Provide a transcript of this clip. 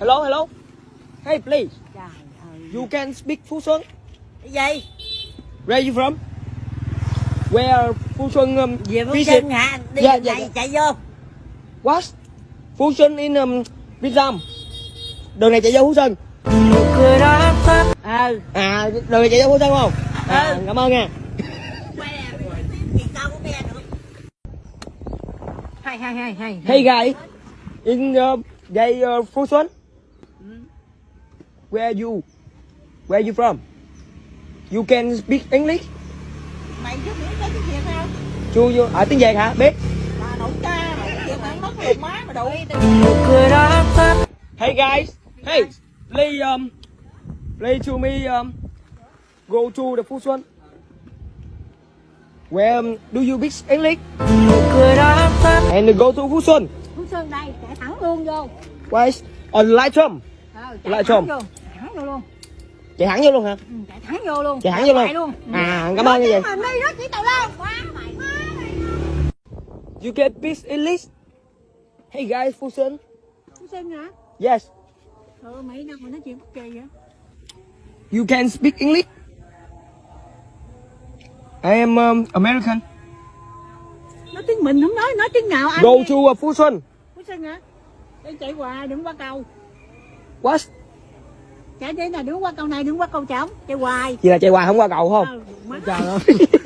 Hello, hello. Hey, please. You can speak Phú Xuân. Cái gì? Where you from? Where Phú Xuân um, Về Phú visit? Xuân hả? Đi dạ, này dạ. chạy vô. What? Phú Xuân in um, Vietnam. Đường này chạy vô Phú Xuân. cười đó. Ờ. À, đường này chạy vô Phú Xuân không? À, Ừ. cảm ơn nha. Hay hay hay hay. Hey guys, in uh, they uh, Phú Xuân. Where you? Where you from? You can speak English? Mày chứ biết nói tiếng Việt không? Chu you ở tiếng Việt hả? Biết. Bà nội cha, tiếng Việt mất lùm má mà đủ. Hey guys, hey, please um, please to me um, go to the Phú Xuân. Where um, do you speak English? And go to Phú Xuân. Phú Xuân đây, chạy thẳng luôn vô. Why? On Lightroom. Ờ, Lại chồm. thẳng vô. Chạy thẳng vô luôn. Chạy thẳng vô luôn hả? Ừ, chạy thẳng vô luôn. Chạy thẳng vô luôn. luôn. À, cảm ơn như vậy. Mà đi đó chỉ tàu lao. Quá mày. You can speak English. Hey guys, Phú Xuân. Phú Xuân hả? Yes. Ừ, mày đâu mà nói chuyện kỳ vậy? You can speak English. I am um, American. Nói tiếng mình không nói, nói tiếng nào anh Go nghe. to uh, Phú Xuân. Phú Xuân hả? Đi chạy hoài, đừng qua cầu. What? Chạy đi là đừng qua cầu này, đừng qua cầu trống. Chạy hoài. Chị là chạy hoài không qua cầu không? Má. Trời ơi.